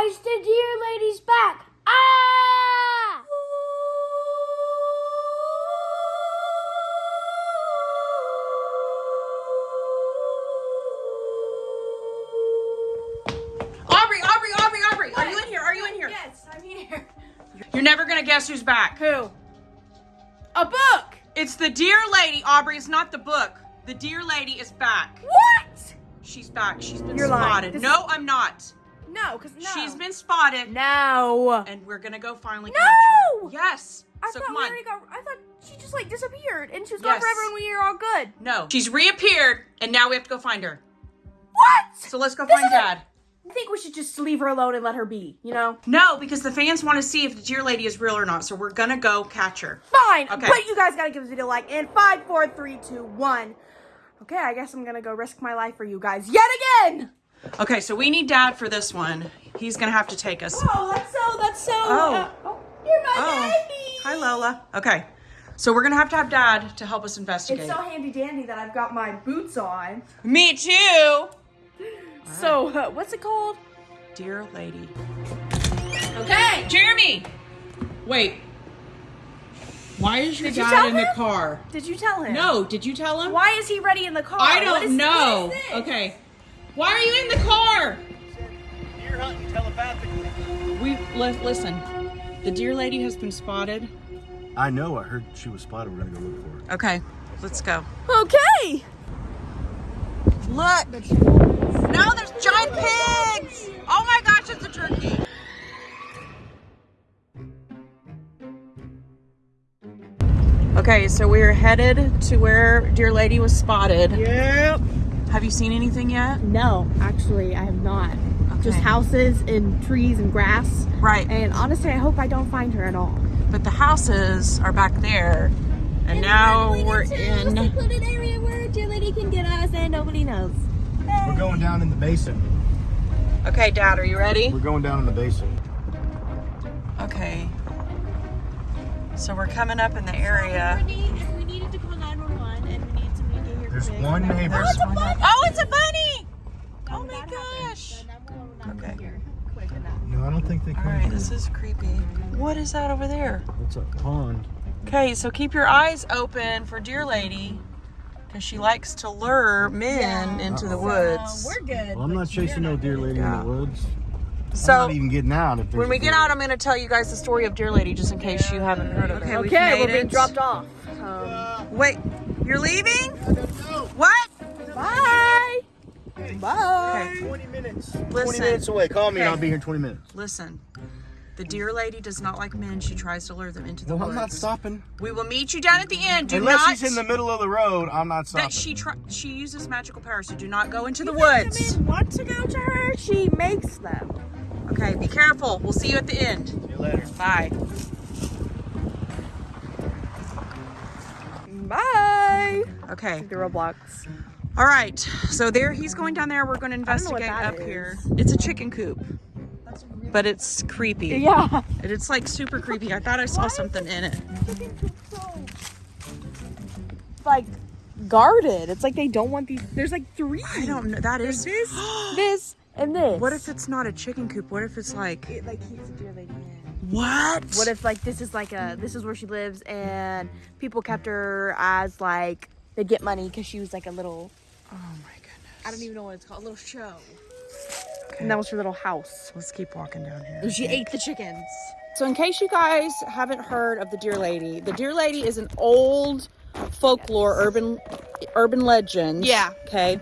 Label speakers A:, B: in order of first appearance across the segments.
A: Guys, the deer lady's back. Ah!
B: Aubrey, Aubrey, Aubrey, Aubrey. Are you in here? Are you in here?
A: Yes, I'm here.
B: You're never gonna guess who's back.
A: Who? A book.
B: It's the deer lady, Aubrey. It's not the book. The deer lady is back.
A: What?
B: She's back. She's been
A: You're
B: spotted. No, I'm not.
A: No, because no.
B: She's been spotted,
A: No.
B: and we're gonna go finally
A: No!
B: catch her. Yes.
A: I
B: so
A: thought
B: come
A: we
B: on.
A: already got. I thought she just like disappeared and she was gone
B: Yes.
A: forever and we are all good.
B: No, she's reappeared, and now we have to go find her.
A: What?
B: So let's go
A: This
B: find Dad.
A: I think we should just leave her alone and let her be. You know.
B: No, because the fans want to see if the deer lady is real or not. So we're gonna go catch her.
A: Fine.
B: Okay.
A: But you guys gotta give this video a like in five, four, three, two, one. Okay, I guess I'm gonna go risk my life for you guys yet again.
B: Okay, so we need Dad for this one. He's gonna have to take us.
A: Oh, that's so. That's so.
B: Oh.
A: uh, oh you're my
B: Oh.
A: baby.
B: Hi, Lola. Okay, so we're gonna have to have Dad to help us investigate.
A: It's so handy dandy that I've got my boots on.
B: Me too.
A: So, uh, what's it called?
B: Deer lady.
A: Okay.
B: Jeremy! Wait. Why is your
A: Did
B: dad in the car?
A: Did you tell him?
B: No, did you tell him?
A: Why is he ready in the car?
B: I don't know.
A: what is this?
B: Okay. Why are you in the car?
C: Deer hunting telepathically.
B: We li- listen. The deer lady has been spotted.
C: I know. I heard she was spotted. We're gonna go look for her.
B: Okay, let's go.
A: Okay.
B: Look. No, there's giant pigs. Oh my gosh, it's a turkey. Okay, so we're headed to where Deer Lady was spotted.
A: Yep.
B: Have you seen anything yet?
A: No, actually, I have not. Just houses and trees and grass.
B: Right.
A: And honestly, I hope I don't find her at all.
B: But the houses are back there. And now we're in.
A: secluded area where deer lady can get us and nobody knows.
C: We're going down in the basin.
B: Okay, Dad, are you ready?
C: We're going down in the basin.
B: Okay. So we're coming up in the area.
C: There's one neighbor.
B: There's one up- Oh, it's a bunny! Oh my gosh! Okay.
C: No, I don't think they
B: All
C: come.
B: right,
C: from-
B: this is creepy. What is that over there?
C: It's a pond?
B: Okay, so keep your eyes open for Deer Lady because she likes to lure men into the woods.
A: we're good.
C: Well, I'm not chasing no deer lady
B: Yeah.
C: in the woods. I'm
B: So
C: not even getting out. If there's
B: when we get out, I'm going to tell you guys the story of Deer Lady just in case you haven't heard of it. Okay, we've
A: Okay, we're being dropped off. Um,
B: Wait, you're leaving? What?
A: bye. Bye.
B: Okay,
C: 20 minutes.
B: Listen.
C: 20 minutes away. Call me and
B: Okay.
C: I'll be here in 20 minutes.
B: listen. The Deer Lady does not like men. She tries to lure them into the
C: Well, I'm
B: woods.
C: not stopping.
B: We will meet you down at the end. Do
C: Unless
B: not
C: she's in the middle of the road, I'm not stopping.
B: that she try, she uses magical powers, so do not go into the woods.
A: want to go to her, she makes them.
B: Okay, be careful. We'll see you at the end.
C: See you later.
B: Bye.
A: Bye.
B: Okay.
A: The Roblox.
B: All right. So there he's going down there. We're going to investigate up
A: is.
B: here. It's a chicken coop. But it's creepy.
A: Yeah.
B: And It's like super creepy. I thought I saw something in it.
A: Like guarded. It's like they don't want these. There's like three.
B: I don't know. That is
A: This, this, and this.
B: What if it's not a chicken coop? What if it's like
A: it like keeps the deer lady in?
B: What?
A: What if like this is like a this is where she lives and people kept her as like they'd get money because she was like a little
B: Oh my goodness.
A: I don't even know what it's called a little show. And that was her little house.
B: Let's keep walking down here.
A: And she ate the chickens.
B: So, in case you guys haven't heard of the Deer Lady, the Deer Lady is an old folklore urban urban legend.
A: Yeah.
B: Okay.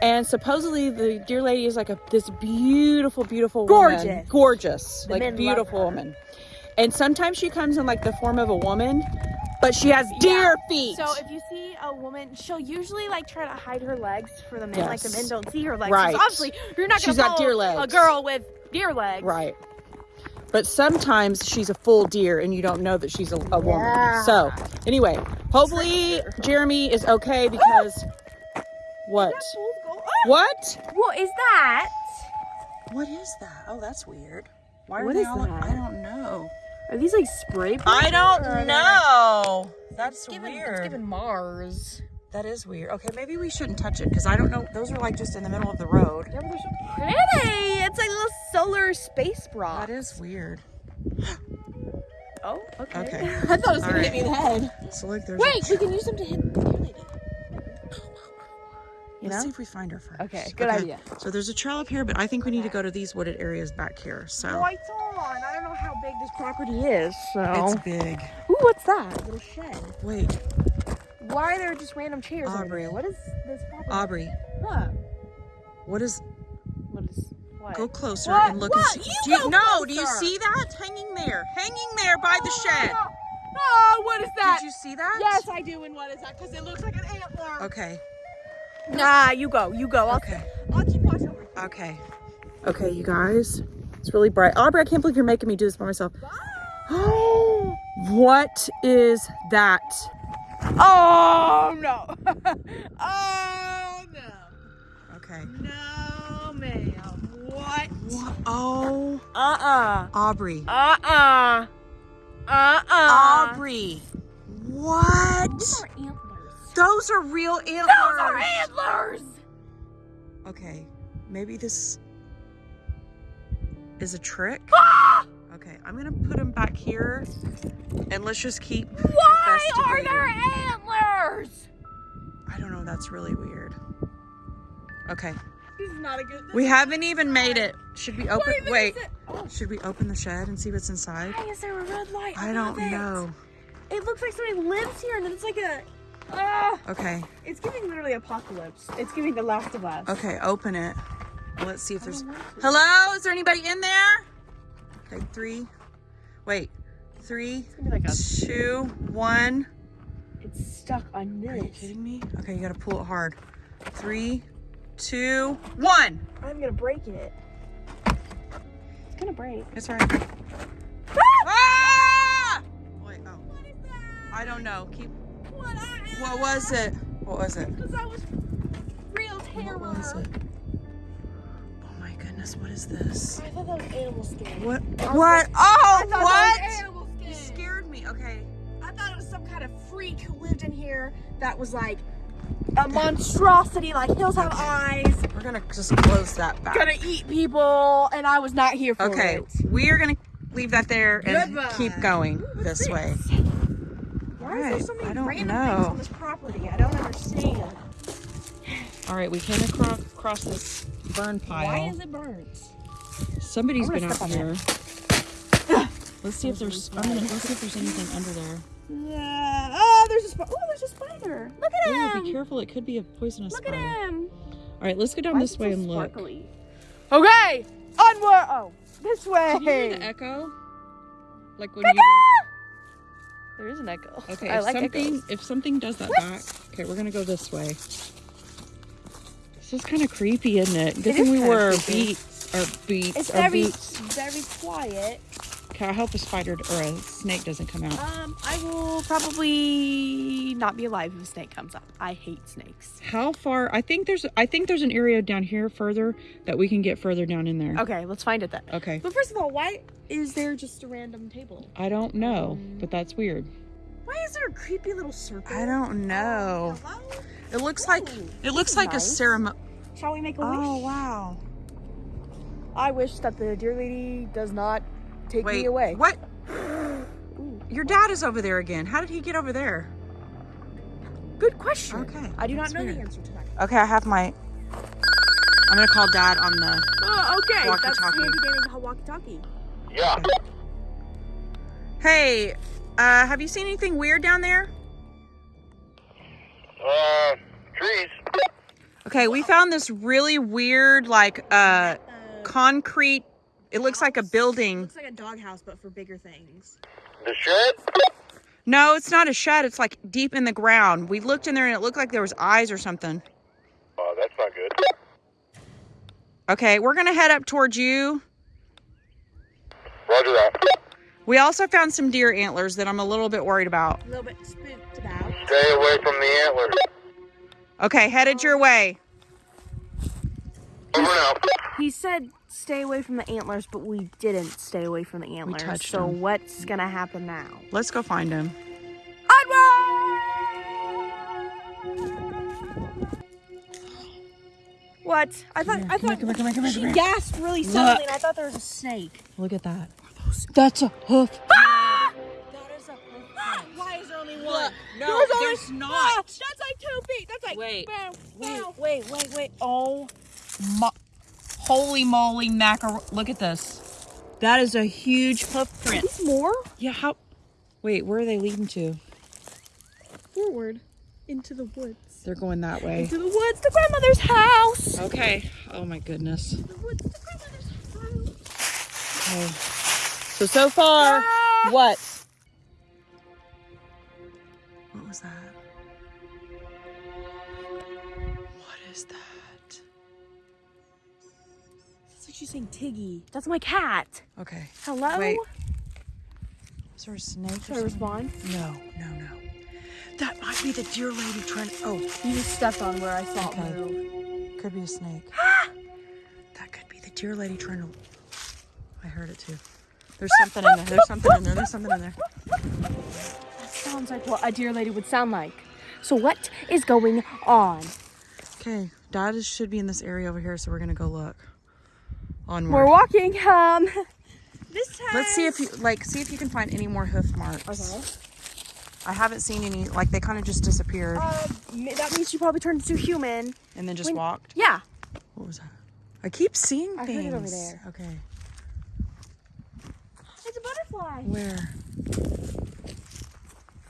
B: And supposedly the deer Lady is like a this beautiful, beautiful woman.
A: Gorgeous.
B: Gorgeous.
A: The
B: like beautiful woman. And sometimes she comes in like the form of a woman, but she has deer feet.
A: So if you see a woman, she'll usually like try to hide her legs for the men. Like the men don't see her legs.
B: Right.
A: So obviously, you're not gonna
B: got
A: follow
B: deer
A: a girl with deer legs.
B: Right. But sometimes she's a full deer and you don't know that she's a, a woman.
A: Yeah.
B: So, anyway, hopefully Jeremy is okay because what? What?
A: What is that?
B: What is that? Oh, that's weird. Why are
A: What
B: they
A: is
B: all
A: that?
B: I don't know.
A: Are these like spray? paint
B: I don't
A: they-
B: know. That's
A: Given,
B: weird.
A: It's given Mars.
B: That is weird. Okay, maybe we shouldn't touch it because I don't know. Those are like just in the middle of the road.
A: Yeah, but they're so pretty. It's like a little solar space bra.
B: That is weird.
A: Oh, okay.
B: Okay.
A: I thought it was gonna
B: All
A: hit me in the head.
B: So look, there's.
A: Wait,
B: A
A: we can use them to hit the deer lady. You
B: Let's
A: know?
B: see if we find her first.
A: Okay, good idea.
B: So there's a trail up here, but I think we need to go to these wooded areas back here. So
A: Lights on. I don't know how big this property is, so.
B: it's big.
A: Ooh, what's that? A little shed.
B: Wait,
A: Why are there just random chairs
B: Aubrey.
A: What is this property?
B: Aubrey,
A: Huh.
B: what is?
A: What is. What?
B: Go closer
A: What?
B: and look
A: What?
B: and see.
A: You
B: do you, no, do you see that? Hanging there, hanging there by the oh, shed.
A: Oh, what is that?
B: Did you see that?
A: Yes, I do. And what is that? Because it looks like an antler.
B: Okay.
A: Nah, you go. You go. I'll,
B: Okay.
A: I'll keep watch over.
B: Okay. Okay, you guys. It's really bright. Aubrey, I can't believe you're making me do this by myself. Oh, what is that?
A: Oh, no. oh, no.
B: Okay.
A: No, ma'am. What?
B: What? Oh,
A: Uh-uh.
B: Aubrey.
A: Uh-uh. Uh-uh.
B: Aubrey. What?
A: Those are antlers.
B: Those are real antlers.
A: Those are antlers!
B: Okay, maybe this is a trick.
A: Ah!
B: Okay, I'm gonna put them back here, and let's just keep.
A: Why are
B: investigating.
A: there antlers?
B: I don't know. That's really weird. Okay,
A: This is not a good.
B: we haven't even made it. Should we open?
A: even
B: Wait,
A: Oh,
B: should we open the shed and see what's inside?
A: why is there a red light?
B: I don't
A: above it?
B: know.
A: It looks like somebody lives here, and it's like a. Ah,
B: Okay,
A: it's giving literally apocalypse. It's giving The Last of Us.
B: okay, open it. Let's see if there's. Hello, is there anybody in there? Okay, three. Wait, three,
A: It's like a.
B: two, one.
A: It's stuck on this.
B: Are you kidding me? Okay, you gotta pull it hard. Three, two, one.
A: I'm gonna break it. It's gonna break.
B: It's alright. Ah! Wait, oh.
A: What is that?
B: I don't know. Keep.
A: What? I,
B: What was it? What was it?
A: Because I was real terror.
B: What was it? Oh my goodness, what is this?
A: I thought that was animal skin.
B: What? What? Oh, what?
A: Animal
B: You scared me. Okay.
A: I thought it was some kind of freak who lived in here that was like a monstrosity, like hills have eyes,
B: We're gonna just close that back.
A: gonna eat people, and I was not here for
B: Okay,
A: it.
B: Okay, we are gonna leave that there and
A: Goodbye.
B: keep going
A: What's
B: this way.
A: Why is there so
B: Alright,
A: many
B: I don't
A: random
B: know.
A: things on this property? I don't understand.
B: All right, we came across, across this burn pile.
A: Why is it burnt?
B: Somebody's
A: I'm
B: been out here. let's see if there's. I'm gonna, let's see if there's anything under there.
A: Yeah. Oh, there's a spider. Oh, there's a spider. Look at
B: Ooh,
A: him.
B: be careful! It could be a poisonous
A: Look
B: spider.
A: at him.
B: All right, let's go down
A: Why
B: this
A: is
B: way
A: so
B: and look.
A: sparkly? Okay, onward. Oh, this way.
B: Can you hear the echo? Like when
A: Echo!
B: you.
A: There is an echo.
B: Okay,
A: I
B: if
A: like
B: something
A: echoes.
B: if something does that back. Okay, we're gonna go this way. This is kind of creepy, isn't it? Good
A: It
B: thing
A: is
B: we our
A: creepy.
B: beats, our beats,
A: It's very,
B: boots.
A: very quiet.
B: Okay, I hope a spider or a snake doesn't come out.
A: Um, I will probably not be alive if a snake comes up. I hate snakes.
B: How far? I think there's I think there's an area down here further that we can get further down in there.
A: Okay, let's find it then.
B: Okay.
A: But first of all, why is there just a random table?
B: I don't know, but that's weird.
A: Why is there a creepy little circle?
B: I don't know.
A: Hello?
B: It looks like it looks
A: is
B: like a ceremony.
A: Shall we make a
B: Oh
A: wish?
B: wow.
A: I wish that the deer lady does not take
B: Wait.
A: me away.
B: What? Your dad is over there again. How did he get over there?
A: good question.
B: Okay,
A: I do not know
B: weird.
A: the answer to that.
B: Okay, I have my. I'm gonna call dad on the.
A: Oh, okay. That's
B: Walkie-talkie.
A: handy dandy walkie-talkie.
C: Yeah.
B: Hey, uh, have you seen anything weird down there?
C: Uh, trees.
B: Okay, we found this really weird, like, uh, concrete. It looks like a building.
A: It Looks like a doghouse, but for bigger things.
C: The shed?
B: No, it's not a shed. It's like deep in the ground. We looked in there and it looked like there was eyes or something.
C: Oh, that's not good.
B: Okay, we're gonna head up towards you.
C: Roger that.
B: We also found some deer antlers that I'm a little bit worried about.
A: A little bit spooked about.
C: Stay away from the antlers.
B: Okay, headed your way.
C: Over now.
A: He said stay away from the antlers, but we didn't stay away from the antlers.
B: touched
A: so
B: them.
A: what's gonna happen now?
B: Let's go find him.
A: Onward! What? I thought I
B: Come here,
A: thought
B: come here, come here, come here,
A: she
B: come here.
A: gasped really suddenly, and I thought there was a snake.
B: Look at that. That's a hoof.
A: Ah!
B: That is a hoof.
A: Why is there only one?
B: Look, no,
A: There's only-
B: there's not.
A: Ah, that's like two feet. That's like
B: Wait,
A: bow,
B: Wait,
A: bow.
B: wait, wait, wait. Oh, mo- holy moly mackerel. Look at this. That is a huge hoof print.
A: More
B: Yeah, how? Wait, where are they leading to?
A: forward into the woods.
B: They're going that way.
A: Into the woods, the grandmother's house.
B: Okay. Oh my goodness.
A: The woods, the grandmother's house.
B: Okay. So, so far,
A: Ah!
B: what? What was that? What is that?
A: She's saying Tiggy. That's my cat.
B: Okay.
A: Hello.
B: Wait. Is there a snake?
A: Should I respond?
B: No, no, no. That might be the deer lady trying. to. Oh,
A: You just stepped on where I saw
B: Okay.
A: it move.
B: could be a snake. that could be the deer lady trying to. I heard it too. There's something in there. There's something in there. There's something in there.
A: That sounds like what a deer lady would sound like. So what is going on?
B: Okay, Dad should be in this area over here, so we're gonna go look. Onward.
A: We're walking. Um, this has.
B: Let's see if you like. See if you can find any more hoof marks.
A: Okay.
B: I haven't seen any. Like they kind of just disappeared
A: Uh, that means she probably turned into human.
B: and then just
A: when-
B: walked.
A: Yeah.
B: What was that? I keep seeing
A: I heard
B: things.
A: it over there.
B: Okay.
A: It's a butterfly.
B: Where?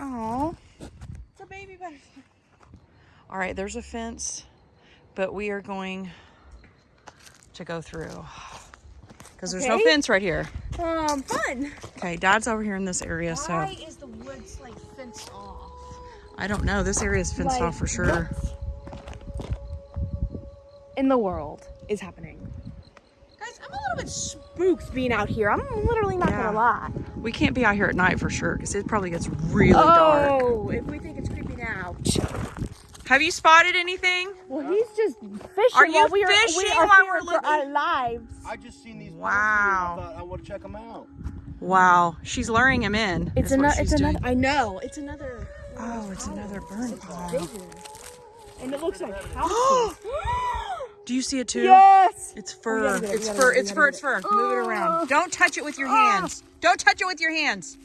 B: Oh.
A: It's a baby butterfly.
B: All right. There's a fence, but we are going to go through because there's no fence right here.
A: Um, fun.
B: Okay, Dad's over here in this area, so
A: Why is the woods like fenced off?
B: I don't know. This area is fenced
A: Like,
B: off for sure.
A: In the world is happening. Guys, I'm a little bit spooked being out here. I'm literally not
B: Yeah.
A: gonna lie.
B: We can't be out here at night for sure because it probably gets really dark.
A: Oh, if we think it's creeping out.
B: Have you spotted anything?
A: Well, he's just fishing
B: Are you
A: while we are, we
B: fishing
A: are
B: while we're
A: for
B: looking?
A: our lives.
C: I just seen these.
B: Wow.
C: Wow. I thought I want to check them out.
B: Wow, she's luring him in.
A: It's
B: is what
A: another. It's
B: doing.
A: another. I know. It's another.
B: Oh, it's another burn pile.
A: Bigger. And it looks like.
B: Do you see it too?
A: yes.
B: It's fur.
A: gotta get it,
B: It's
A: we
B: fur.
A: it,
B: It's fur.
A: gotta
B: It's fur. Move it
A: Oh.
B: around. Don't touch it with your
A: Ah.
B: hands. Don't touch it with your hands.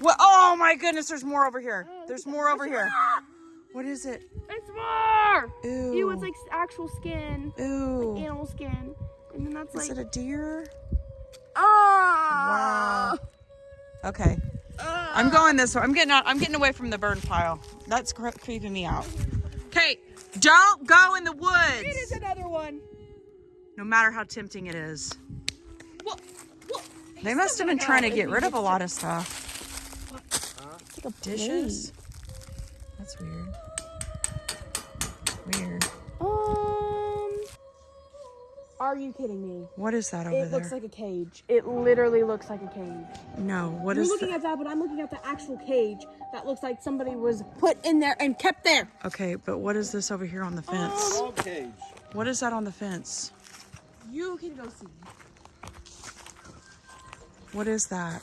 B: What? Oh my goodness! There's more over here. There's more over here. What is it?
A: It's more.
B: Ooh.
A: Ew, it's like actual skin,
B: Ooh.
A: animal skin, and then that's like Is
B: it a deer?
A: Ah.
B: Okay. I'm going this way. I'm getting out. I'm getting away from the burn pile. That's cre- creeping me out. Okay, don't go in the woods.
A: It is another one.
B: No matter how tempting it is.
A: What? What?
B: They must have been trying to get rid of a lot of stuff.
A: Like
B: Dishes. That's weird. Weird.
A: Um. Are you kidding me?
B: What is that over
A: It
B: there?
A: It looks like a cage. It literally looks like a cage.
B: no. What
A: You're
B: is
A: looking
B: that?
A: at that, but I'm looking at the actual cage that looks like somebody was put in there and kept there.
B: Okay, but what is this over here on the fence?
C: Dog cage.
B: What is that on the fence?
A: You can go see.
B: What is that?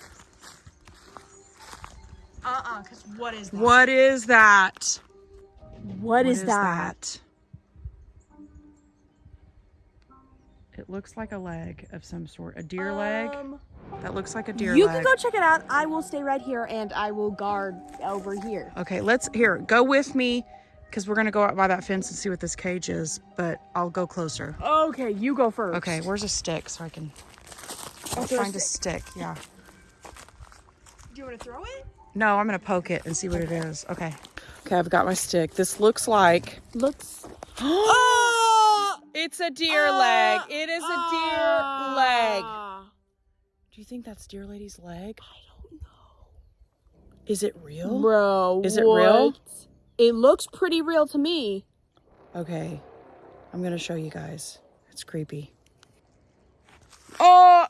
A: Uh-uh, because what is that?
B: What is that?
A: What is, that?
B: that? It looks like a leg of some sort. A deer leg?
A: Um,
B: That looks like a deer leg.
A: you
B: leg.
A: can go check it out. I will stay right here and I will guard over here.
B: Okay, let's here. Go with me because we're gonna go out by that fence and see what this cage is. But I'll go closer.
A: Okay, you go first.
B: Okay, where's a stick so I can I'll
A: throw a
B: find a stick. Yeah.
A: Do you want to throw it?
B: No, I'm gonna poke it and see what it is. Okay. Okay, I've got my stick. This looks like
A: Looks.
B: Oh, it's a deer leg. It is a deer leg.
A: Ah.
B: Do you think that's deer lady's leg? I don't know. Is it real?
A: Bro,
B: Is it real?
A: It looks pretty real to me.
B: Okay. I'm gonna show you guys. It's creepy.
A: Oh,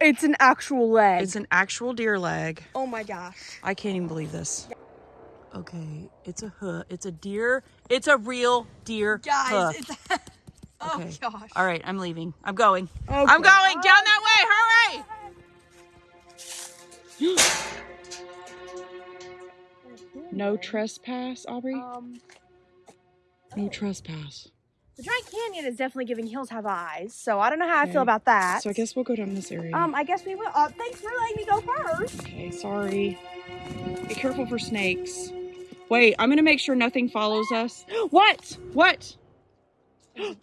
A: it's an actual leg.
B: It's an actual deer leg.
A: oh my gosh.
B: I can't even believe this. Okay, it's a hoof. It's a deer. It's a real deer
A: Guys,
B: hoof.
A: it's. oh
B: Okay.
A: gosh.
B: All right, I'm leaving. I'm going.
A: Okay.
B: I'm going down that way. Hurry! No trespass, Aubrey.
A: Um,
B: No trespass.
A: The Giant Canyon is definitely giving Hills Have Eyes, so I don't know how I feel about that.
B: So I guess we'll go down this area.
A: um, I guess we will. Uh, thanks for letting me go first.
B: okay, sorry. Be careful for snakes. Wait, I'm gonna make sure nothing follows us. What? What?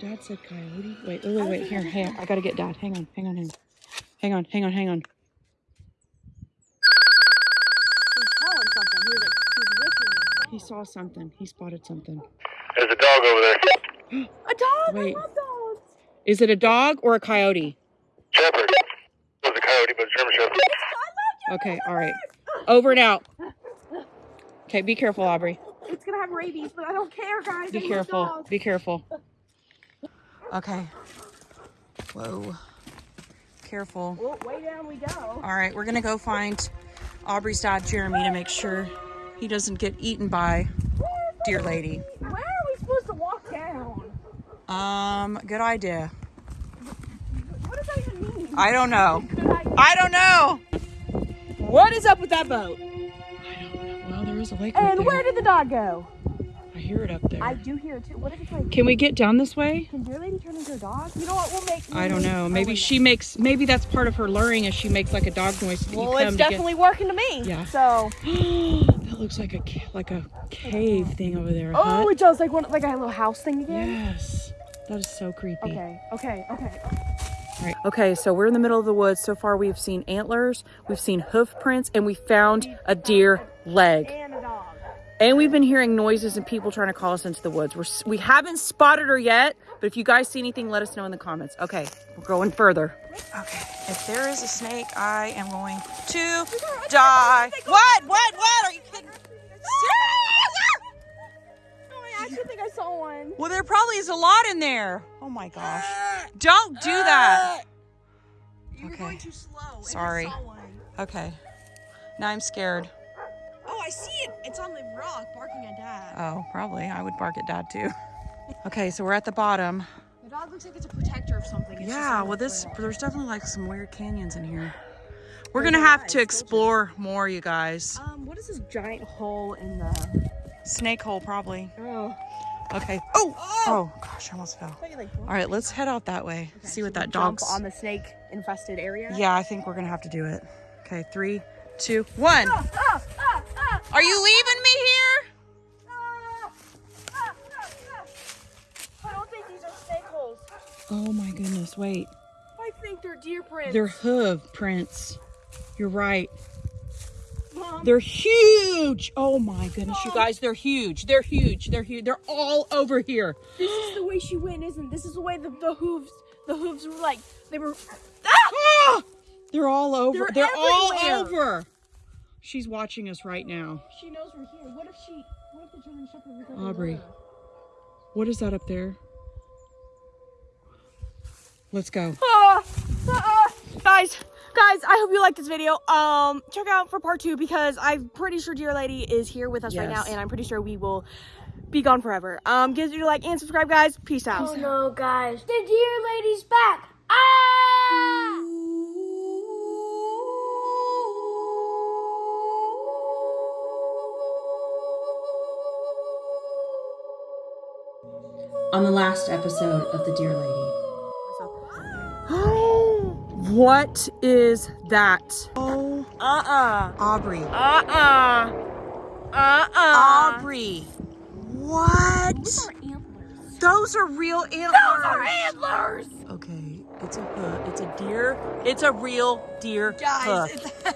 B: Dad said coyote. Wait, wait, wait, wait. Here, hang on. I gotta get Dad. Hang on, hang on, hang on. Hang on, hang on, hang on.
A: He's calling something. He like, he's whistling.
B: He saw something. He spotted something.
C: There's a dog over there.
A: A dog.
B: Wait.
A: I love dogs.
B: Is it a dog or a coyote?
C: Shepherd. It was a coyote, but German Shepherd.
B: Okay, all right. Over and out. Okay, be careful, Aubrey.
A: It's gonna have rabies, but I don't care, guys.
B: Be
A: I
B: careful. Be careful. Okay. Whoa. Careful.
A: Well, way down we go.
B: All right, we're gonna go find Aubrey's dad, Jeremy, to make sure he doesn't get eaten by deer lady.
A: Where are we supposed to walk down?
B: Um, good idea.
A: What does that even mean?
B: I don't know.
A: Good idea.
B: I don't know.
A: What is up with that boat? I don't know.
B: Well, there is a lake
A: And
B: there.
A: where did the dog go?
B: I hear it up there.
A: I do hear it too. What if it's like,
B: Can we get down this way?
A: can deer lady turn into a dog? You know what? We'll make.
B: I don't know.
A: oh,
B: Maybe
A: wait,
B: she makes. Maybe that's part of her luring, is she makes like a dog noise.
A: Well,
B: you come
A: it's
B: to get-
A: definitely working to me.
B: Yeah.
A: So.
B: that looks like a like a cave thing over there.
A: Oh,
B: hut.
A: it does like one like a little house thing again.
B: yes. That is so creepy.
A: Okay. Okay. Okay.
B: Okay, so we're in the middle of the woods. So far, we've seen antlers, we've seen hoof prints, and we found a deer leg.
A: And
B: we've been hearing noises and people trying to call us into the woods. We're we haven't spotted her yet, but if you guys see anything, let us know in the comments. Okay, we're going further. Okay, if there is a snake, I am going to die. What? What? What? Are you kidding?
A: Oh, I actually think I saw one.
B: Well, there probably is a lot in there. Oh my gosh. Don't do that.
A: You're
B: Okay.
A: going too slow. and I
B: Sorry.
A: saw one.
B: Okay. Now I'm scared.
A: Oh, I see it. It's on the rock barking at dad.
B: Oh, probably. I would bark at dad too. Okay, so we're at the bottom.
A: The dog looks like it's a protector of something. It's
B: Yeah, well, this
A: trail.
B: there's definitely like some weird canyons in here. We're
A: There's
B: gonna have
A: lot,
B: to explore more, you guys.
A: Um, what is this giant hole in the?
B: Snake hole, probably.
A: Oh.
B: Okay. Oh, oh, oh! oh gosh, I almost fell.
A: I like.
B: All right, let's head out that way.
A: Okay,
B: See what that dog's.
A: on the snake infested area.
B: Yeah, I think we're gonna have to do it. Okay, three, two, one.
A: Ah, ah, ah, ah
B: Are you ah, leaving me here?
A: I don't think these are snake holes.
B: Oh my goodness! Wait,
A: I think they're deer prints.
B: they're hoof prints. You're right.
A: Mom,
B: They're huge. Oh my goodness, you guys, they're huge. They're huge. They're huge. They're all over here.
A: this is the way she went, isn't? This is the way the, the hooves, the hooves were like they were.
B: Ah! They're all over.
A: They're
B: They're, all over. She's watching us right now.
A: She knows we're here. What if she? What if the German Shepherd everywhere?
B: Aubrey. What is that up there? Let's go.
A: Ah, ah, guys, guys, I hope you liked this video. Um, check out for part two because I'm pretty sure Deer Lady is here with us right now, and I'm pretty sure we will be gone forever. Um, give us a like and subscribe, guys. Peace out.
D: Oh no, guys. The deer lady's back. Ah!
E: on the last episode of The Deer Lady.
B: What is that? Oh,
A: Uh-uh.
B: Aubrey.
A: Uh-uh. Uh-uh.
B: Aubrey. What?
A: Those are antlers.
B: Those are real antlers.
A: Those are antlers.
B: Okay, it's a hood. It's a deer. It's a real deer
A: Guys,
B: hoof.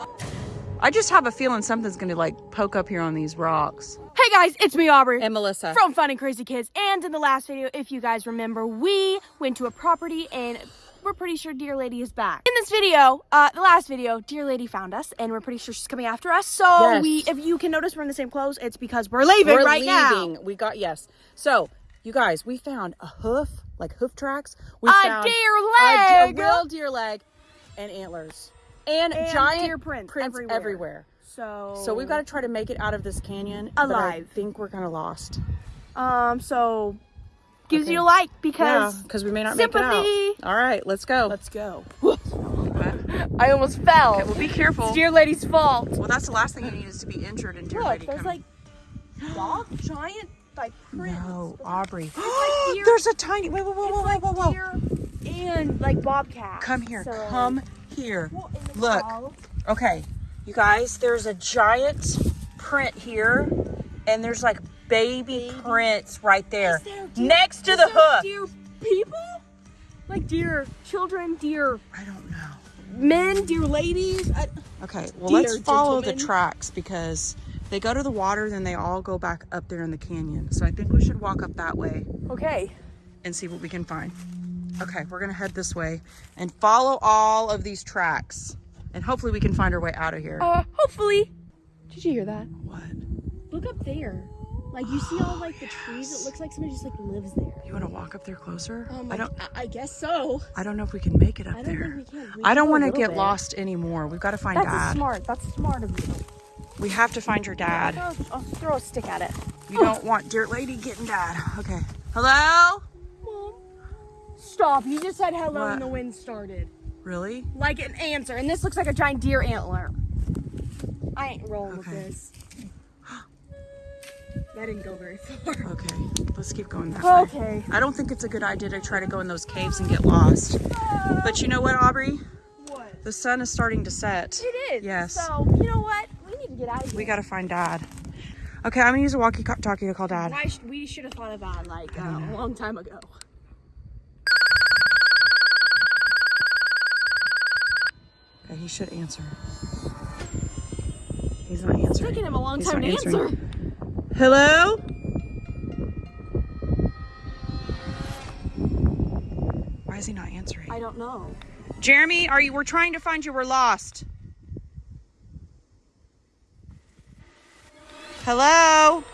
B: I just have a feeling something's gonna like poke up here on these rocks.
A: Hey guys, it's me, Aubrey.
B: And Melissa.
A: from Fun and Crazy Kids. And in the last video, if you guys remember, we went to a property and we're pretty sure Deer Lady is back. In this video, uh, the last video, Deer Lady found us and we're pretty sure she's coming after us. So
B: Yes.
A: we, if you can notice, we're in the same clothes. It's because we're leaving
B: We're
A: right
B: leaving. We got yes. So you guys, we found a hoof, like hoof tracks. We
A: A
B: found
A: deer leg.
B: a real deer leg, and antlers, and,
A: And
B: giant
A: deer prints everywhere.
B: everywhere.
A: So
B: So we've got to try to make it out of this canyon but I think we're kind of lost.
A: Um, so gives
B: Okay.
A: you a like
B: Yeah,
A: because
B: because we may not make it
A: sympathy.
B: out. All right, let's go.
A: let's go. I almost fell.
B: Okay, well, be careful.
A: It's Deer Lady's fault.
B: Well, that's the last thing you need is to be injured and dear
A: Look,
B: lady
A: there's
B: come.
A: like dog giant like prints.
B: no, Aubrey.
A: like deer-
B: There's a tiny. Wait, whoa, whoa,
A: It's
B: whoa,
A: like
B: whoa, whoa, whoa.
A: and like bobcat.
B: Come here.
A: So-
B: Come here.
A: Well,
B: Look.
A: wall.
B: Okay, you guys, there's a giant print here, and there's like baby, prints right there
A: Is there deer-
B: next to the
A: there
B: hoof.
A: Deer people? Like deer children, deer
B: I don't know.
A: men, deer ladies. I,
B: Okay, well, let's follow the tracks because they go to the water, then they all go back up there in the canyon. So I think we should walk up that way
A: okay.
B: and see what we can find. Okay, we're gonna head this way and follow all of these tracks, and hopefully we can find our way out of here.
A: Uh, hopefully. Did you hear that?
B: What?
A: Look up there. Like you see all like the trees. It looks like somebody just like lives there.
B: You want to walk up there closer?
A: Um,
B: I don't.
A: I, I guess so.
B: I don't know if we can make it up
A: I don't
B: there.
A: think we
B: I don't want to get
A: bit.
B: lost anymore. We've got to find dad.
A: That's
B: Dad.
A: smart. That's smart of you.
B: We have to find your dad.
A: I'll, I'll throw a stick at it.
B: You don't want Deer Lady getting Dad. Okay. Hello?
A: Mom. Stop. You just said hello
B: What?
A: and the wind started.
B: Really?
A: Like an answer. And this looks like a giant deer antler. I ain't rolling
B: Okay.
A: with this. That didn't go very far.
B: Okay. Let's keep going that way.
A: Okay.
B: I don't think it's a good idea to try to go in those caves and get lost. But you know what, Aubrey?
A: What?
B: The sun is starting to set.
A: It is.
B: Yes.
A: So, you know what? We need to get out of here.
B: We got to find Dad. Okay, I'm going to use a walkie-talkie to call Dad.
A: Sh- we should have thought of that like uh, a long time ago.
B: Okay, he should answer. He's not answering.
A: taking him a long
B: He's
A: time to
B: answering.
A: answer.
B: Hello? Why is he not answering?
A: I don't know.
B: Jeremy, are you? We're trying to find you. We're lost. Hello.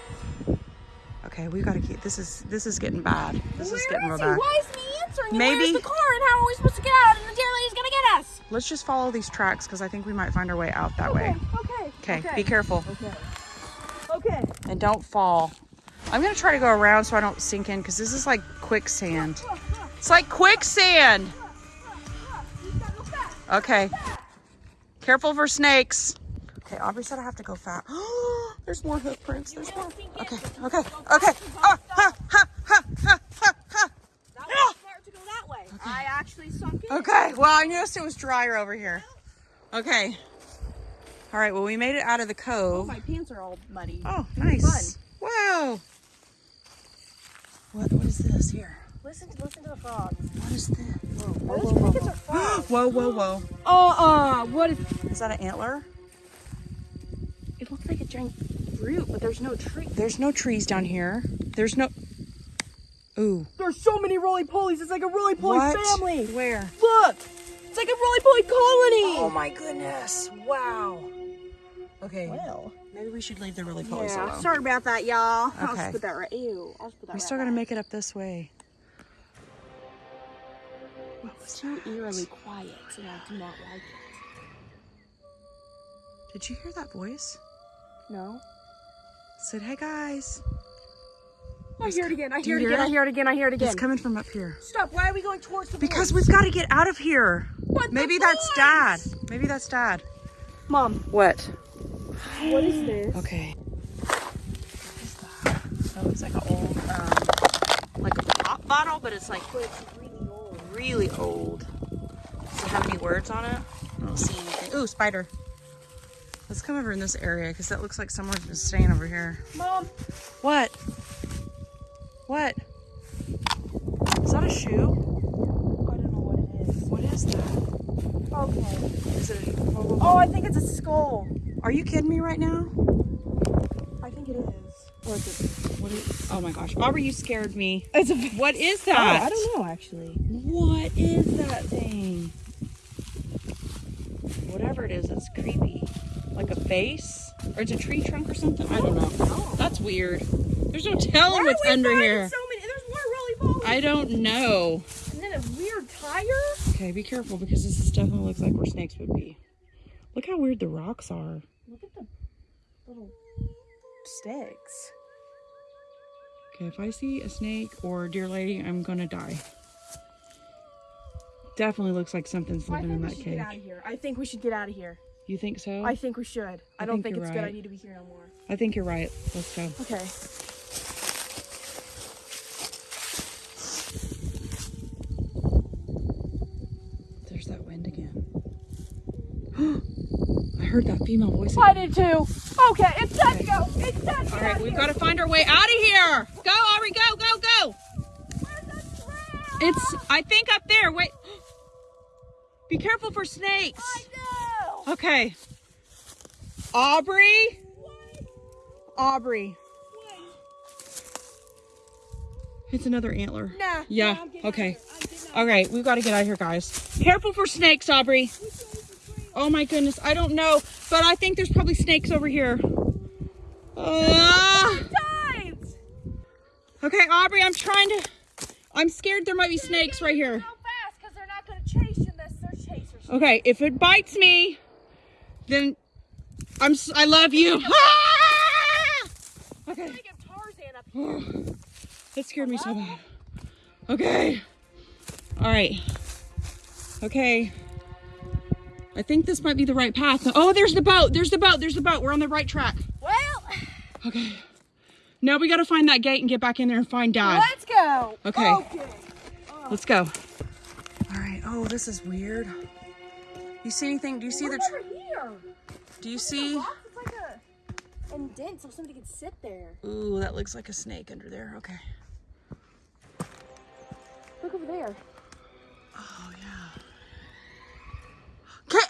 B: Okay, we gotta keep. This is this is getting bad. This is getting real
A: Where is he?
B: bad.
A: Why isn't he answering? And
B: Maybe-
A: Where's the car? And how are we supposed to get out? And the deer lady's gonna get us.
B: Let's just follow these tracks because I think we might find our way out that way.
A: Okay.
B: Okay, be careful
A: Okay.
B: And don't fall. I'm gonna try to go around so I don't sink in because this is like quicksand. It's like quicksand. Okay. Careful for snakes. Okay, Aubrey said I have to go fast. There's more hoof prints. There's more. Okay, okay, okay. Ah, ha, ha, ha, ha, ha, ha.
A: That was smart to go that way. I actually sunk in.
B: Okay, well, I noticed it was drier over here. Okay. All right, well, we made it out of the cove.
A: Oh, my pants are all muddy.
B: Oh, nice. Wow. What, what is this here?
A: Listen, listen to the frogs.
B: What is this?
A: Those crickets are frogs.
B: Whoa, whoa, whoa.
A: Uh-uh. What is...
B: Is that an antler?
A: It looks like a giant fruit, but there's no tree.
B: There's no trees down here. There's no. Ooh.
A: There's so many roly-polies. It's like a roly-poly family.
B: Where?
A: Look. It's like a roly-poly colony.
B: Oh my goodness. Wow. Okay.
A: Well.
B: Maybe we should leave the roly-polies
A: Yeah,
B: alone.
A: sorry about that, y'all.
B: Okay.
A: I'll just put that right. Ew. I'll just put that
B: We
A: right
B: still gotta make it up this way.
A: It's too eerily quiet, and I do not like it.
B: Did you hear that voice?
A: No.
B: Said, hey guys.
A: I hear it again. I hear it
B: hear
A: again. I hear it again. I hear it again.
B: It's coming from up here.
A: Stop. Why are we going towards the
B: Because
A: woods?
B: we've got to get out of here.
A: What the
B: Maybe that's
A: boys?
B: dad. Maybe that's dad.
A: Mom,
B: What?
A: What is this?
B: Okay. That looks like an old, um, like a pop bottle, but it's like it's
A: really old.
B: really old. Does it have any words on it? I don't see anything. Ooh, spider. Let's come over in this area because that looks like someone's been staying over here.
A: Mom,
B: What? What? Is that a shoe?
A: I don't know what it is.
B: What is that?
A: Okay.
B: Is it? A,
A: Oh, I think it's a skull.
B: Are you kidding me right now?
A: I think it is.
B: Or is it? What is? Oh my gosh, Aubrey, you scared me.
A: It's a.
B: What is
A: Oh,
B: that?
A: I don't know actually.
B: What is that thing? Whatever it is, it's creepy. Like a face? Or it's a tree trunk or something? I don't know. That's weird. There's no telling what's under here.
A: There's so many. There's more really balls.
B: I don't know.
A: And then a weird tire.
B: Okay, be careful because this is definitely looks like where snakes would be. Look how weird the rocks are.
A: Look at the little sticks.
B: Okay, if I see a snake or deer lady, I'm gonna die. Definitely looks like something's living in that
A: should
B: cave.
A: get out of here. I think we should get out of here.
B: You think so?
A: I think we should. I,
B: I
A: don't
B: think
A: think, it's a good
B: I
A: need to be here no more.
B: I think you're right. Let's go.
A: Okay.
B: There's that wind again. I heard that female voice.
A: I did too. Okay, it's time to go. It's time to
B: All
A: go.
B: right, we've got to find our way out of here. Go, Aubrey, go, go, go. It's, I think, up there. Wait. Be careful for snakes.
A: No.
B: Okay. Aubrey. Aubrey. What? It's another antler.
A: Nah.
B: Yeah.
A: nah, I'm getting out
B: okay.
A: of here. I'm out.
B: All right, we've got to get out of here, guys. Careful for snakes, Aubrey. Oh my goodness, I don't know, but I think there's probably snakes over here.
A: Times.
B: okay, Aubrey, I'm trying to. I'm scared there might be snakes right here.
A: Go fast, because they're not going to chase you unless they're chasers.
B: Okay, if it bites me, then I'm. I love you. Ah! Okay.
A: Think of Tarzan up here.
B: That scared me so bad. Okay. All right. Okay. I think this might be the right path. Oh, there's the boat. There's the boat. There's the boat. We're on the right track.
A: Well,
B: Okay. Now we got to find that gate and get back in there and find Dad.
A: let's go.
B: Okay.
A: Okay.
B: Let's go. All right. Oh, this is weird. You see anything? Do you see the?
A: What's
B: Tr-
A: over here?
B: do you see?
A: Rock is like a indent so somebody could sit there.
B: Ooh, that looks like a snake under there. Okay.
A: Look over there.
B: Oh yeah. Caleb,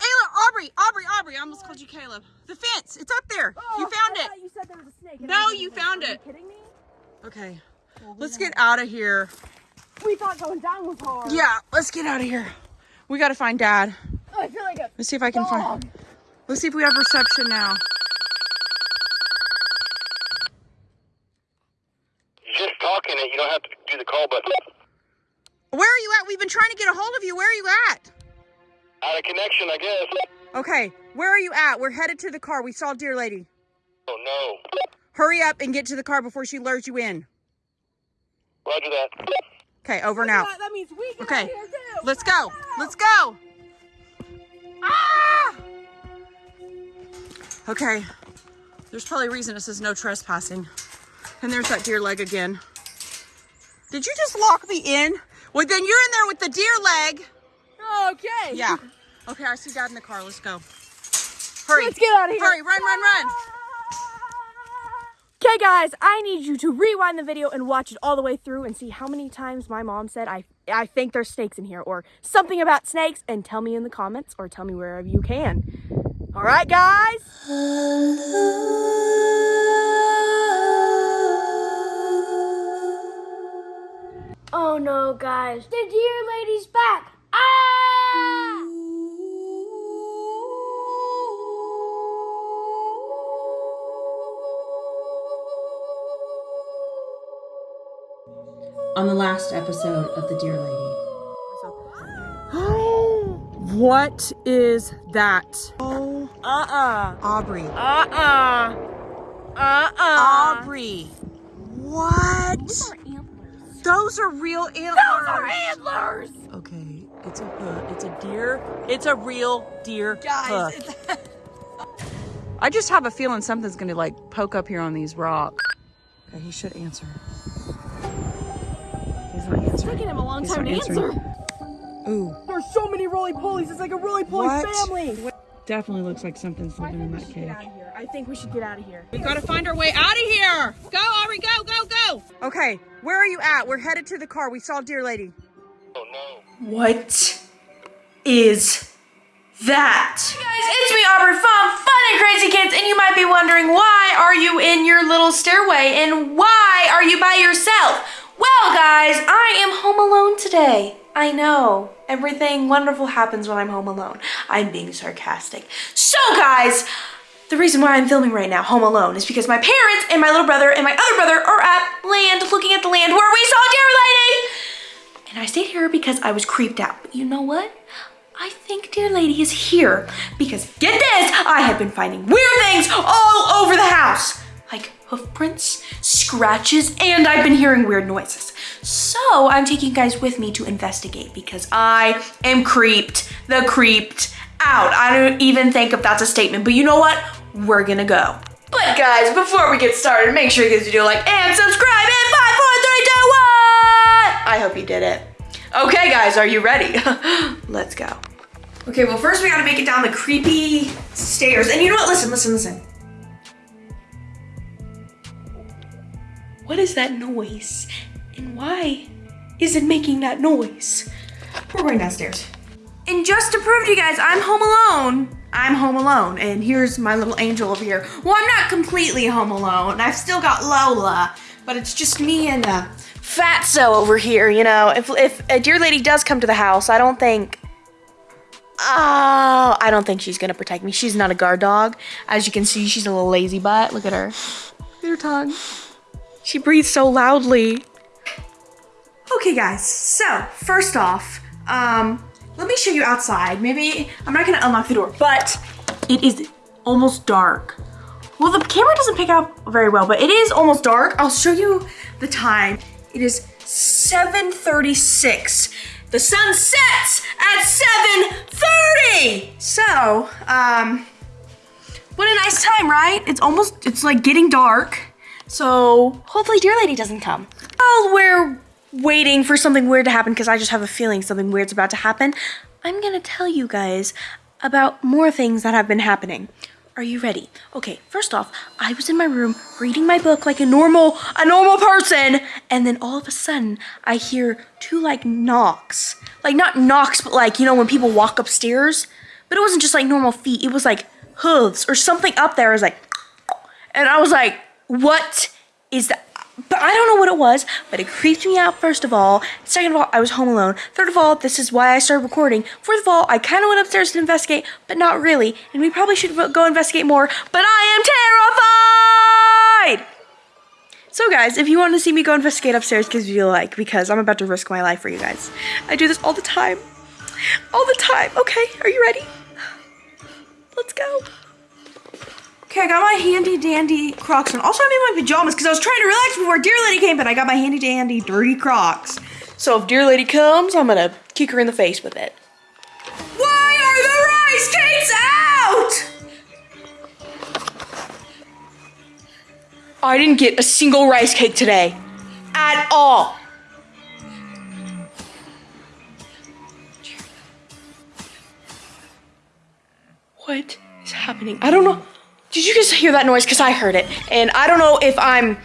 B: Aubrey, Aubrey, Aubrey. I almost called you Caleb. The fence. It's up there. you
A: Oh,
B: found
A: I
B: it.
A: You said there was a snake.
B: No, you
A: like,
B: found
A: Are
B: it.
A: you kidding me?
B: Okay. Let's get out of here.
A: We thought going down was hard.
B: Yeah, let's get out of here. We got to find Dad.
A: Oh, I feel like a
B: Let's see if I can
A: dog.
B: find. Let's see if we have reception now.
C: You're Just talking it, you don't have to do the call button.
B: Where are you at? We've been trying to get a hold of you. Where are you at?
C: Out of connection, I guess.
B: Okay, where are you at? We're headed to the car. We saw Deer Lady.
C: Oh no.
B: Hurry up and get to the car before she lures you in.
C: Roger that.
B: Okay, over and out.
A: That, that means we get
B: Okay,
A: out here too.
B: let's go. Let's go. Ah! Okay. There's probably a reason it says no trespassing. And there's that deer leg again. Did you just lock me in? Well, then you're in there with the deer leg.
A: Okay.
B: Yeah. Okay, I see Dad in the car. Let's go. Hurry.
A: Let's get out of here.
B: Hurry, run, run, run.
A: Okay, guys, I need you to rewind the video and watch it all the way through and see how many times my mom said I I think there's snakes in here or something about snakes and tell me in the comments or tell me wherever you can. All right, guys?
D: Oh no, guys. The deer lady's back.
E: On the last episode of The Deer Lady.
B: what is that? Oh,
A: Uh-uh.
B: Aubrey.
A: Uh-uh. Uh-uh.
B: Aubrey. What? Those are real antlers.
A: Those are antlers!
B: Okay, it's a uh, it's a deer. It's a real deer.
A: Guys,
B: hoof. I just have a feeling something's gonna like poke up here on these rocks. Okay, he should answer. He's not
A: It's taking him a long
B: He's
A: time to
B: answering.
A: answer.
B: Ooh,
A: There's so many roly-polies. It's like a roly-poly
B: What?
A: family.
B: definitely looks like something's
A: I
B: living
A: think
B: in
A: we
B: that
A: should
B: cave.
A: get out of here. I think we should get out of here.
B: We gotta find our way out of here. Go, Aubrey, go, go, go. Okay, where are you at? We're headed to the car. We saw Deer Lady.
C: Oh no.
B: What is that?
F: Hey guys, it's me Aubrey from Fun and Crazy Kids, and you might be wondering why are you in your little stairway and why are you by yourself? Well, guys, I am home alone today. I know everything wonderful happens when I'm home alone. I'm being sarcastic. So, guys, the reason why I'm filming right now, home alone, is because my parents and my little brother and my other brother are at land, looking at the land where we saw Deer Lady. And I stayed here because I was creeped out. But you know what? I think Deer Lady is here because get this, I have been finding weird things all over the house. Hoof prints, scratches, and I've been hearing weird noises.
A: So I'm taking you guys with me to investigate because I am creeped, the creeped out. I don't even think if that's a statement, but you know what? We're gonna go. But guys, before we get started, make sure you give guys do like and subscribe in five, four, three, two, one. I hope you did it. Okay, guys, are you ready? Let's go. Okay, well, first we gotta make it down the creepy stairs. And you know what? Listen, listen, listen. What is that noise? And why is it making that noise? We're going downstairs. And just to prove to you guys, I'm home alone. I'm home alone. And here's my little angel over here. Well, I'm not completely home alone. I've still got Lola, but it's just me and uh, Fatso over here, you know. If, if a deer lady does come to the house, I don't think Oh, I don't think she's gonna protect me. She's not a guard dog. As you can see, she's a little lazy butt. Look at her. Look at her tongue. She breathes so loudly. Okay, guys. So, first off, um, let me show you outside. Maybe I'm not gonna unlock the door, but it is almost dark. Well, the camera doesn't pick up very well, but it is almost dark. I'll show you the time. It is 7:36. The sun sets at 7:30. So, um, what a nice time, right? It's almost, it's like getting dark. So hopefully Deer Lady doesn't come. While we're waiting for something weird to happen, because I just have a feeling something weird's about to happen, I'm gonna tell you guys about more things that have been happening. Are you ready? Okay, first off, I was in my room reading my book like a normal, a normal person, and then all of a sudden I hear two like knocks. Like not knocks, but like, you know, when people walk upstairs. But it wasn't just like normal feet, it was like hooves or something up there. I was like, and I was like, what is that? But I don't know what it was, but it creeped me out, first of all. Second of all, I was home alone. Third of all, this is why I started recording. Fourth of all, I kind of went upstairs to investigate, but not really. And we probably should go investigate more, but I am terrified! So guys, if you want to see me go investigate upstairs, give me a like, because I'm about to risk my life for you guys. I do this all the time. All the time. Okay, are you ready? Let's go. Okay, I got my handy dandy Crocs on. Also, I'm in my pajamas because I was trying to relax before Deer Lady came, but I got my handy dandy dirty Crocs. So if Deer Lady comes, I'm gonna kick her in the face with it. Why are the rice cakes out? I didn't get a single rice cake today. At all. What is happening? I don't know. Hear that noise? Because I heard it. And I don't know if I'm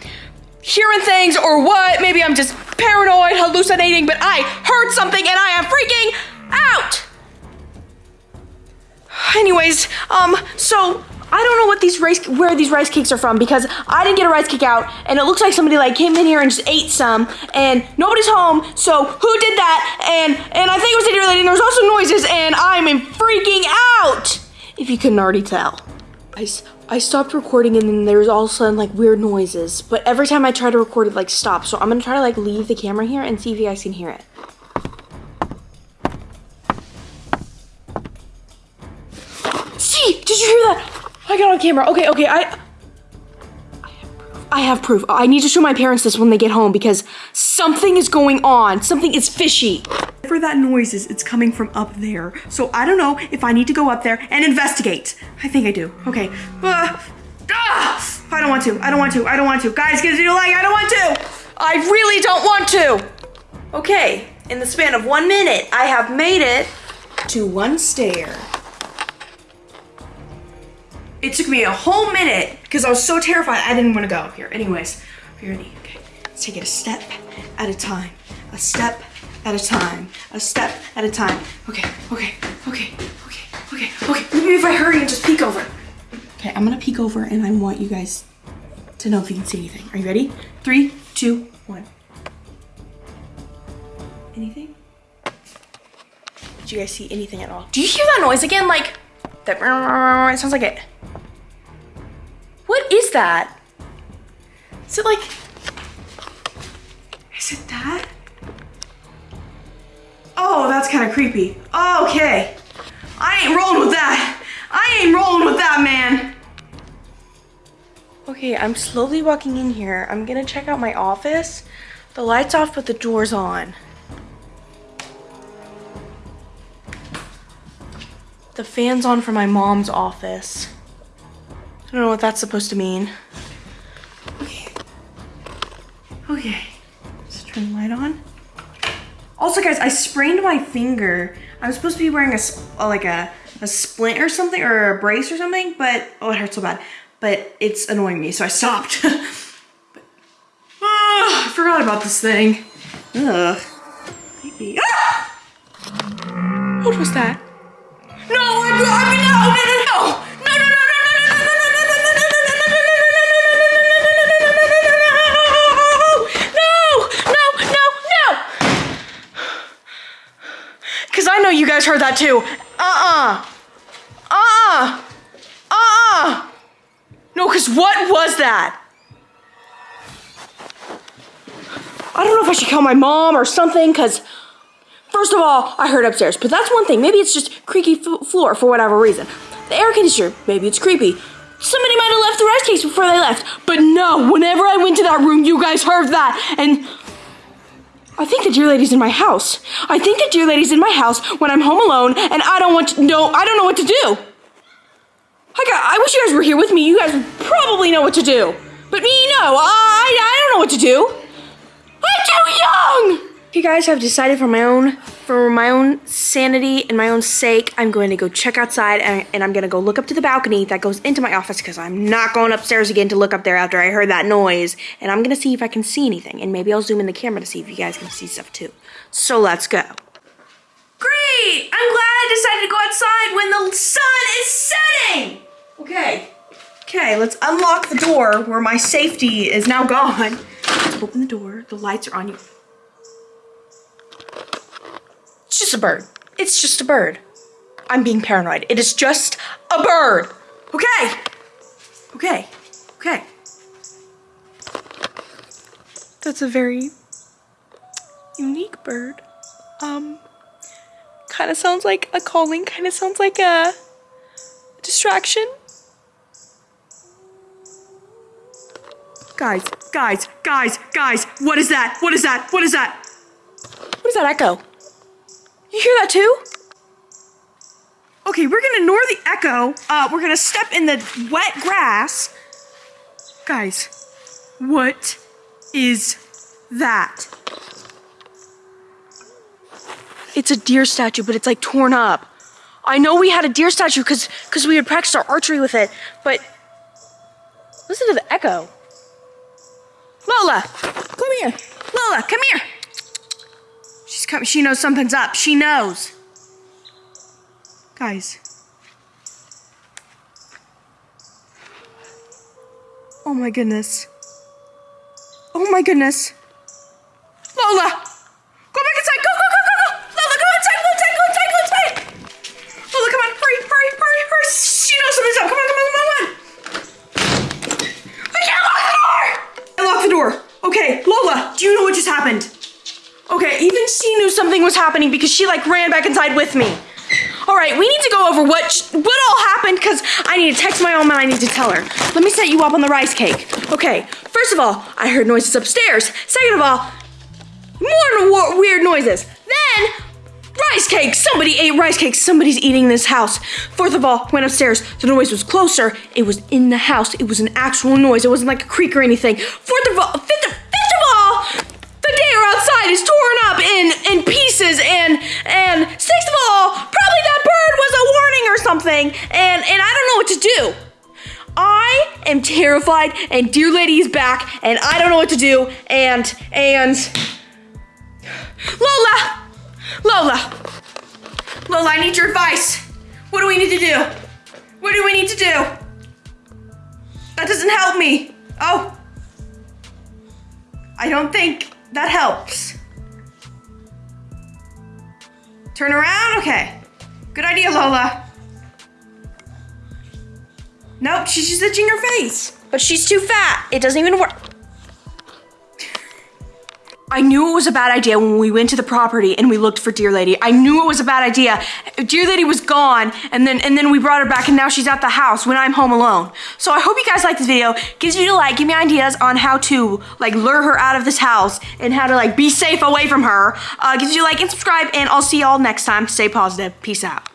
A: hearing things or what. Maybe I'm just paranoid, hallucinating, but I heard something and I am freaking out. Anyways, um, so I don't know what these rice where these rice cakes are from because I didn't get a rice cake out and it looks like somebody like came in here and just ate some and nobody's home. So who did that? And and I think it was lady and there was also noises and I'm freaking out. If you couldn't already tell. I, I stopped recording and then there was all of a sudden like weird noises. But every time I try to record it like stops. So I'm gonna try to like leave the camera here and see if you guys can hear it. See, did you hear that? I got on camera. Okay, okay, I I have proof. I need to show my parents this when they get home because something is going on. Something is fishy. Whatever that noise is, it's coming from up there. So I don't know if I need to go up there and investigate. I think I do. Okay. Uh, ah! I don't want to. I don't want to. I don't want to. Guys, give me a like. I don't want to. I really don't want to. Okay. In the span of one minute, I have made it to one stair. It took me a whole minute because I was so terrified I didn't want to go up here. Anyways, ready? Okay, let's take it a step at a time. A step at a time. A step at a time. Okay, okay, okay, okay, okay, okay. Maybe if I hurry and just peek over. Okay, I'm gonna peek over and I want you guys to know if you can see anything. Are you ready? Three, two, one. Anything? Did you guys see anything at all? Do you hear that noise again? Like that? It sounds like it. What is that? Is it like? Is it that? Oh, that's kind of creepy. Okay, I ain't rolling with that. I ain't rolling with that, man. Okay, I'm slowly walking in here. I'm gonna check out my office. The light's off, but the door's on. The fan's on for my mom's office. I don't know what that's supposed to mean. Okay. Okay. Let's turn the light on. Also, guys, I sprained my finger. I'm supposed to be wearing a like a a splint or something or a brace or something, but oh, it hurts so bad. But it's annoying me, so I stopped. but, ah, I forgot about this thing. Ugh. Maybe. Ah! What was that? No, I, mean, no, no, no, no, no, no, no, no, no, no, no. Cause I know you guys heard that too. Uh-uh. Uh-uh. Uh-uh. No, cause what was that? I don't know if I should call my mom or something, cause First of all, I heard upstairs, but that's one thing. Maybe it's just creaky floor for whatever reason. The air conditioner, maybe it's creepy. Somebody might have left the rice cakes before they left. But no, whenever I went to that room, you guys heard that. And I think the deer lady's in my house. I think the deer lady's in my house when I'm home alone and I don't want to know, I don't know what to do. I got, I wish you guys were here with me. You guys probably know what to do. But me, no, I, I don't know what to do. I'm too young! You guys have decided for my own for my own sanity and my own sake, I'm going to go check outside and, and I'm going to go look up to the balcony that goes into my office because I'm not going upstairs again to look up there after I heard that noise. And I'm going to see if I can see anything. And maybe I'll zoom in the camera to see if you guys can see stuff too. So let's go. Great! I'm glad I decided to go outside when the sun is setting! Okay. Okay, let's unlock the door where my safety is now gone. Let's open the door. The lights are on you. It's just a bird. It's just a bird. I'm being paranoid. It is just a bird. Okay. Okay. Okay. That's a very unique bird. Um, kind of sounds like a calling, kind of sounds like a distraction. Guys, guys, guys, guys, what is that? What is that? What is that? What is that echo? You hear that too? Okay, we're gonna ignore the echo. Uh, we're gonna step in the wet grass. Guys, what is that? It's a deer statue, but it's like torn up. I know we had a deer statue because because we had practiced our archery with it, but listen to the echo. Lola, come here. Lola, come here. She's coming. She knows something's up. She knows. Guys. Oh my goodness. Oh my goodness. Lola! Go back inside! Go, go, go, go, go! Lola, go inside! Go inside! Go inside! Go inside! Lola, come on! Hurry! Hurry! Hurry! Hurry! She knows something's up! Come on! Come on! Come on! Come on! I can't lock the door! I locked the door. Okay, Lola, do you know what just happened? She knew something was happening because she like ran back inside with me. All right, we need to go over what what all happened because I need to text my mom and I need to tell her. Let me set you up on the rice cake. Okay, first of all, I heard noises upstairs. Second of all, more weird noises. Then rice cake. Somebody ate rice cake. Somebody's eating this house. Fourth of all, went upstairs. The noise was closer. It was in the house. It was an actual noise. It wasn't like a creak or anything. Fourth of all, fifth of, fifth of all, the deer outside is torn in in pieces. And and sixth of all, probably that bird was a warning or something. And and I don't know what to do. I am terrified, and deer lady is back, and I don't know what to do. And and Lola, Lola, Lola, I need your advice. What do we need to do? What do we need to do? That doesn't help me. Oh, I don't think that helps. Turn around? Okay. Good idea, Lola. Nope, she's just itching her face. But she's too fat. It doesn't even work. I knew it was a bad idea when we went to the property and we looked for Deer Lady. I knew it was a bad idea. Deer Lady was gone, and then and then we brought her back, and now she's at the house when I'm home alone. So I hope you guys like this video. Gives you to like, give me ideas on how to like lure her out of this house and how to like be safe away from her. Uh, gives you like and subscribe, and I'll see y'all next time. Stay positive. Peace out.